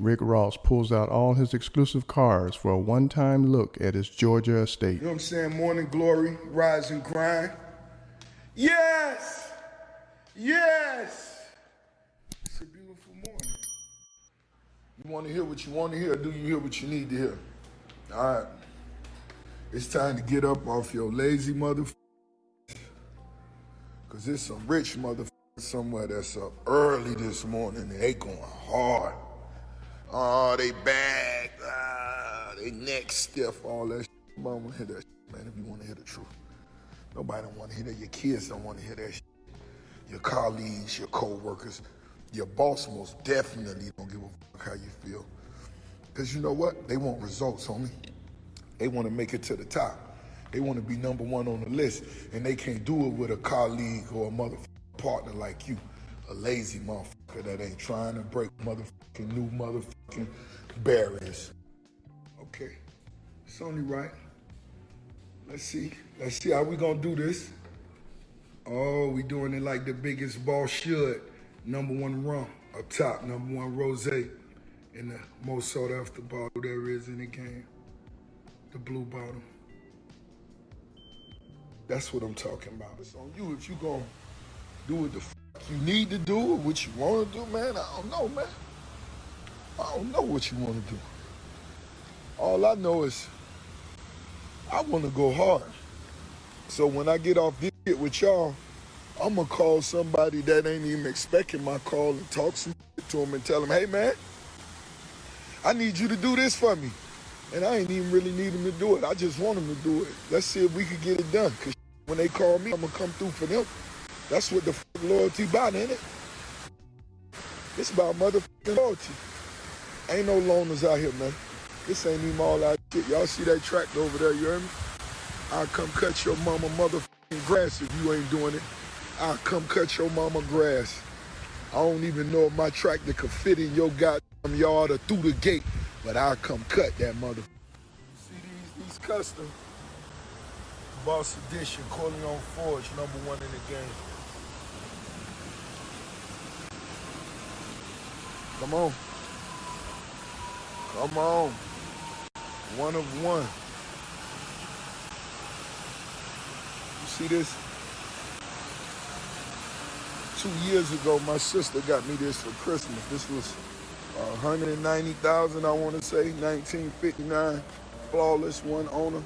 Rick Ross pulls out all his exclusive cars for a one time look at his Georgia estate. You know what I'm saying? Morning glory, rise and grind. Yes! Yes! It's a beautiful morning. You want to hear what you want to hear, do you hear what you need to hear? All right. It's time to get up off your lazy motherfucker. Because there's some rich motherfuckers somewhere that's up early this morning they going hard. Oh, they back, ah, they neck stiff, all that shit. Nobody want to hear that shit, man, if you want to hear the truth. Nobody don't want to hear that. Your kids don't want to hear that shit. Your colleagues, your co-workers, your boss most definitely don't give a fuck how you feel. Because you know what? They want results, homie. They want to make it to the top. They want to be number one on the list, and they can't do it with a colleague or a motherfucking partner like you. A lazy motherfucker that ain't trying to break motherfucking new motherfucking barriers. Okay, it's only right. Let's see. Let's see how we gonna do this. Oh, we doing it like the biggest ball should. Number one rum up top, number one rose, and the most sought after bottle there is in the game. The blue bottle. That's what I'm talking about. It's on you if you gonna do it the you need to do or what you want to do, man. I don't know, man. I don't know what you want to do. All I know is I want to go hard. So when I get off this shit with y'all, I'm going to call somebody that ain't even expecting my call and talk some to them and tell them, hey, man, I need you to do this for me. And I ain't even really need them to do it. I just want them to do it. Let's see if we can get it done. Because when they call me, I'm going to come through for them. That's what the loyalty about, ain't it? It's about motherfucking loyalty. Ain't no loners out here, man. This ain't even all that shit. Y'all see that tractor over there, you hear me? I'll come cut your mama motherfucking grass if you ain't doing it. I'll come cut your mama grass. I don't even know if my tractor could fit in your goddamn yard or through the gate, but I'll come cut that mother. See these, these custom Boss Edition, Corleone Forge, number one in the game. Come on. Come on. One of one. You see this? Two years ago, my sister got me this for Christmas. This was uh, 190,000, I want to say, 1959, flawless one owner.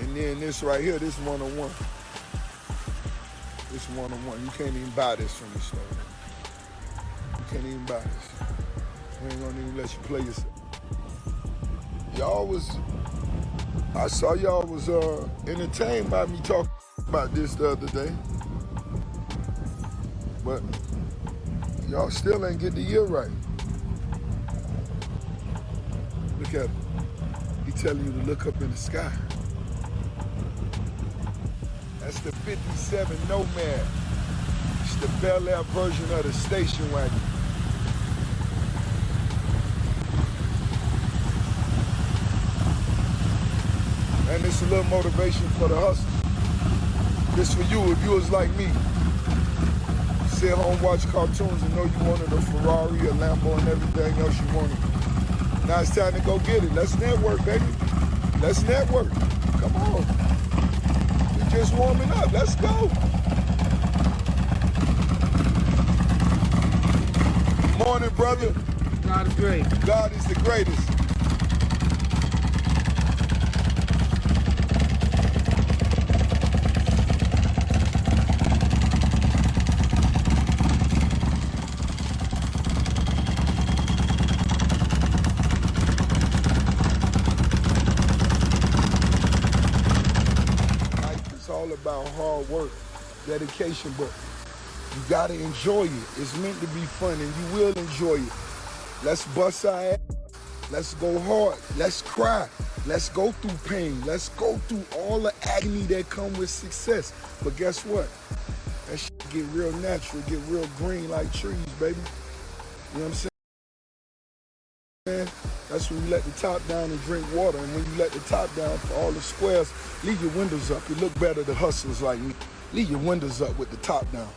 And then this right here, this 101. It's one-on-one. You can't even buy this from the store. You can't even buy this. We ain't gonna even let you play yourself. Y'all was, I saw y'all was uh, entertained by me talking about this the other day. But y'all still ain't get the year right. Look at him. He telling you to look up in the sky. That's the 57 Nomad. It's the Bel Air version of the station wagon. And it's a little motivation for the hustle. This for you if you was like me. Sit home, watch cartoons and know you wanted a Ferrari, a Lambo, and everything else you wanted. Now it's time to go get it. Let's network, baby. Let's network. Come on just warming up. Let's go. Morning, brother. God is great. God is the greatest. all about hard work, dedication, but you gotta enjoy it. It's meant to be fun and you will enjoy it. Let's bust our ass. Let's go hard. Let's cry. Let's go through pain. Let's go through all the agony that come with success. But guess what? That shit get real natural, get real green like trees, baby. You know what I'm saying? That's when you let the top down and drink water. And when you let the top down for all the squares, leave your windows up. You look better to hustlers like me. Leave your windows up with the top down.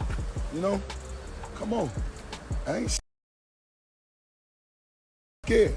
You know? Come on. I ain't scared.